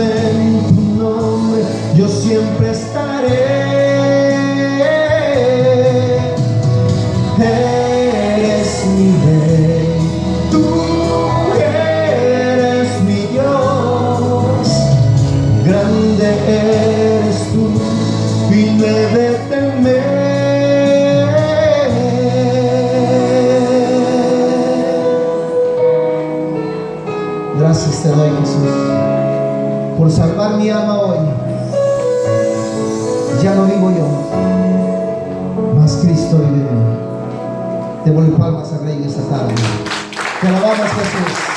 en tu nombre, yo siempre estaré. Eres mi rey, tú eres mi Dios, grande eres tú y me de temer. Graças te doy, Jesús por salvar mi alma hoy. Ya no vivo yo, mas Cristo vive en mí. Démosle palmas al Rey esta tarde. Te alabamos Jesús.